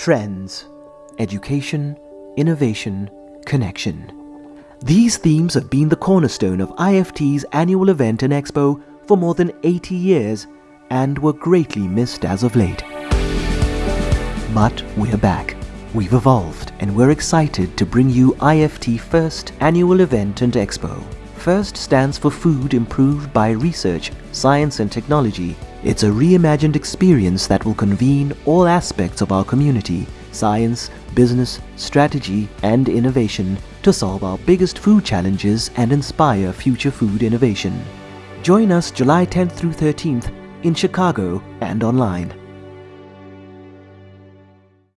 Trends Education, Innovation, Connection. These themes have been the cornerstone of IFT's annual event and expo for more than 80 years and were greatly missed as of late. But we're back. We've evolved and we're excited to bring you IFT First Annual Event and Expo. FIRST stands for Food Improved by Research, Science and Technology. It's a reimagined experience that will convene all aspects of our community, science, business, strategy and innovation to solve our biggest food challenges and inspire future food innovation. Join us July 10th through 13th in Chicago and online.